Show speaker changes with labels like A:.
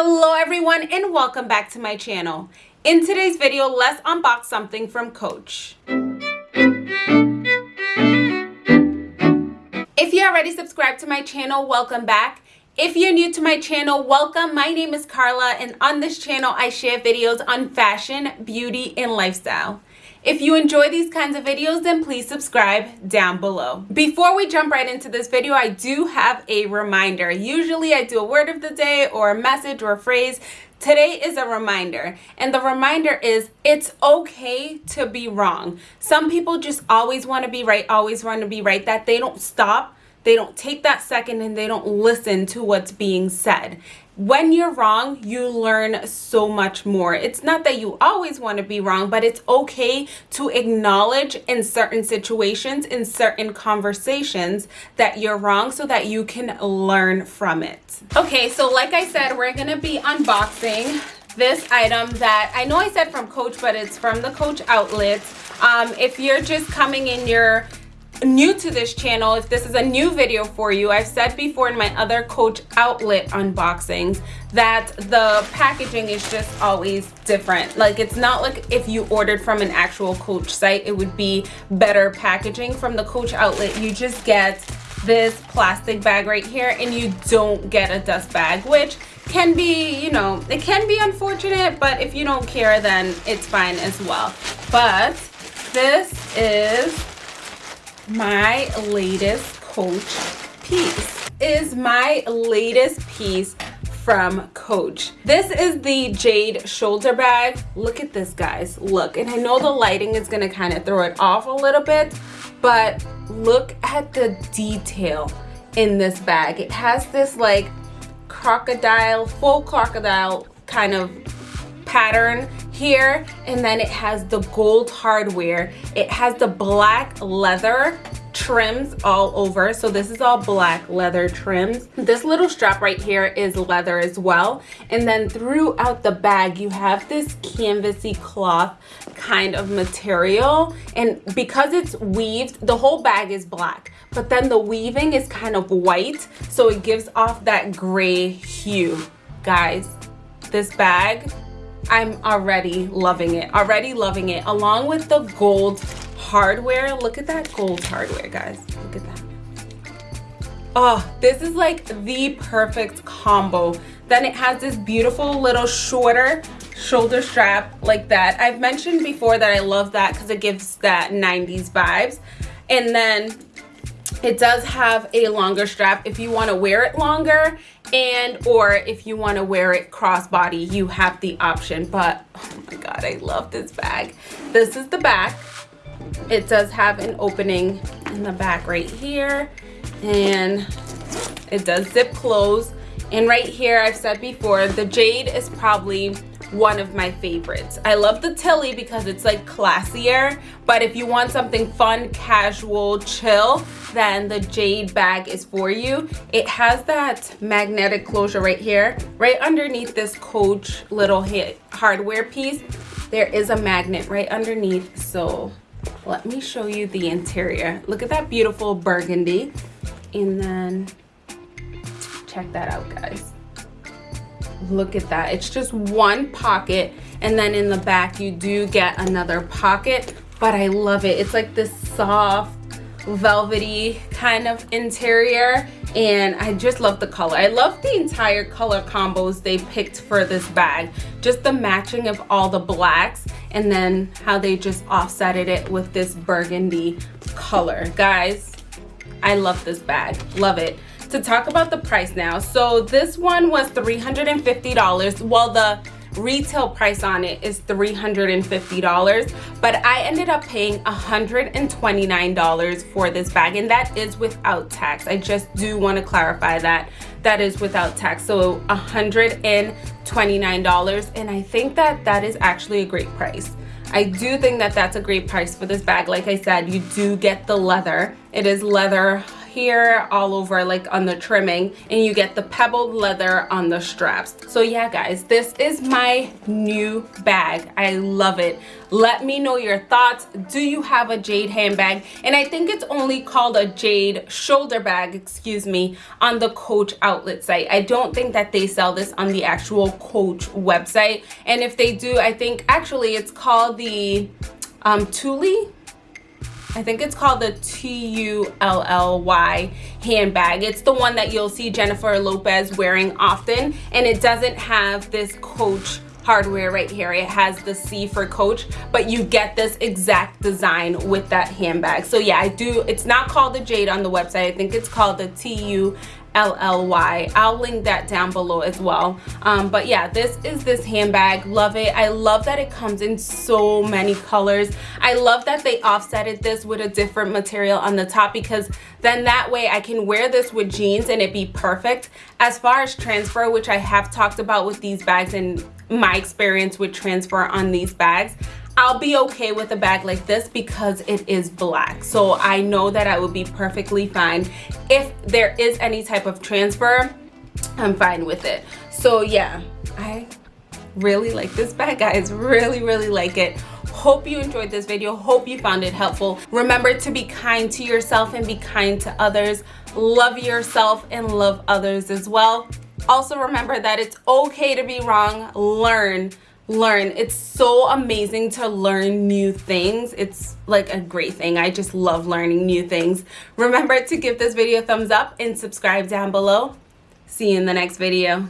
A: Hello everyone and welcome back to my channel. In today's video, let's unbox something from Coach. If you already subscribed to my channel, welcome back. If you're new to my channel, welcome. My name is Carla and on this channel, I share videos on fashion, beauty, and lifestyle. If you enjoy these kinds of videos, then please subscribe down below. Before we jump right into this video, I do have a reminder. Usually I do a word of the day or a message or a phrase. Today is a reminder, and the reminder is it's okay to be wrong. Some people just always want to be right, always want to be right, that they don't stop they don't take that second and they don't listen to what's being said. When you're wrong, you learn so much more. It's not that you always want to be wrong, but it's okay to acknowledge in certain situations, in certain conversations that you're wrong so that you can learn from it. Okay, so like I said, we're going to be unboxing this item that I know I said from Coach, but it's from the Coach outlet. Um, if you're just coming in your new to this channel, if this is a new video for you, I've said before in my other Coach outlet unboxings that the packaging is just always different. Like it's not like if you ordered from an actual Coach site, it would be better packaging. From the Coach outlet, you just get this plastic bag right here and you don't get a dust bag, which can be, you know, it can be unfortunate, but if you don't care, then it's fine as well. But this is my latest Coach piece. Is my latest piece from Coach. This is the Jade shoulder bag. Look at this, guys. Look, and I know the lighting is gonna kind of throw it off a little bit, but look at the detail in this bag. It has this like crocodile, full crocodile kind of pattern here and then it has the gold hardware. It has the black leather trims all over. So this is all black leather trims. This little strap right here is leather as well. And then throughout the bag you have this canvasy cloth kind of material. And because it's weaved the whole bag is black but then the weaving is kind of white. So it gives off that gray hue. Guys this bag I'm already loving it, already loving it. Along with the gold hardware. Look at that gold hardware, guys. Look at that. Oh, this is like the perfect combo. Then it has this beautiful little shorter shoulder strap like that. I've mentioned before that I love that because it gives that 90s vibes. And then it does have a longer strap if you want to wear it longer and or if you want to wear it crossbody you have the option but oh my god i love this bag. This is the back. It does have an opening in the back right here and it does zip close. And right here i've said before the jade is probably one of my favorites. I love the Tilly because it's like classier, but if you want something fun, casual, chill, then the Jade bag is for you. It has that magnetic closure right here, right underneath this Coach little hardware piece. There is a magnet right underneath, so let me show you the interior. Look at that beautiful burgundy. And then check that out, guys look at that it's just one pocket and then in the back you do get another pocket but i love it it's like this soft velvety kind of interior and I just love the color. I love the entire color combos they picked for this bag. Just the matching of all the blacks and then how they just offsetted it with this burgundy color. Guys, I love this bag. Love it to talk about the price now. So this one was $350. Well, the retail price on it is $350 but I ended up paying $129 for this bag and that is without tax. I just do want to clarify that that is without tax. So $129 and I think that that is actually a great price. I do think that that's a great price for this bag. Like I said you do get the leather. It is leather here all over like on the trimming and you get the pebbled leather on the straps. So yeah guys this is my new bag. I love it. Let me know your thoughts. Do you have a jade handbag? And i think it's only called a jade shoulder bag excuse me on the coach outlet site. I don't think that they sell this on the actual coach website. And if they do i think actually it's called the um Tully I think it's called the T-U-L-L-Y handbag. It's the one that you'll see Jennifer Lopez wearing often and it doesn't have this Coach hardware right here. It has the C for Coach, but you get this exact design with that handbag. So yeah, I do, it's not called the Jade on the website. I think it's called the T-U LLY. I'll link that down below as well. Um, but yeah, this is this handbag. Love it. I love that it comes in so many colors. I love that they offsetted this with a different material on the top because then that way I can wear this with jeans and it be perfect. As far as transfer, which I have talked about with these bags and my experience with transfer on these bags, I'll be okay with a bag like this because it is black. So I know that I would be perfectly fine. If there is any type of transfer, I'm fine with it. So yeah, I really like this bag, guys. Really, really like it. Hope you enjoyed this video. Hope you found it helpful. Remember to be kind to yourself and be kind to others. Love yourself and love others as well. Also remember that it's okay to be wrong. Learn learn. It's so amazing to learn new things. It's like a great thing. I just love learning new things. Remember to give this video a thumbs up and subscribe down below. See you in the next video